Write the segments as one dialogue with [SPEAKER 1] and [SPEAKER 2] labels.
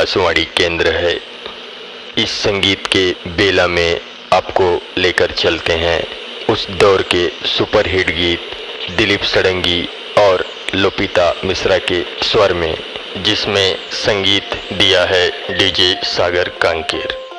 [SPEAKER 1] आकाशवाणी केंद्र है। इस संगीत के बेला में आपको लेकर चलते हैं उस दौर के सुपरहिट गीत दिलीप सड़ंगी और लोपिता मिश्रा के स्वर में, जिसमें संगीत दिया है DJ Sagar Kanker.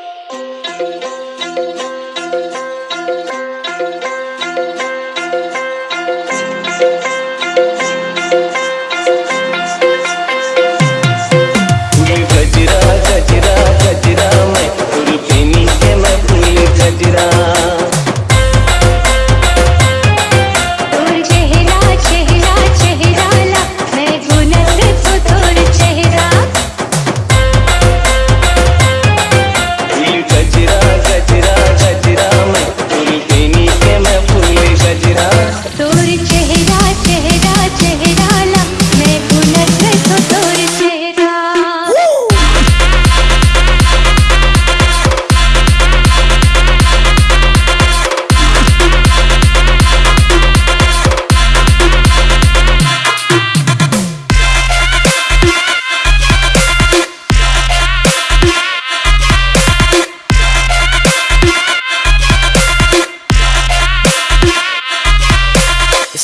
[SPEAKER 2] it up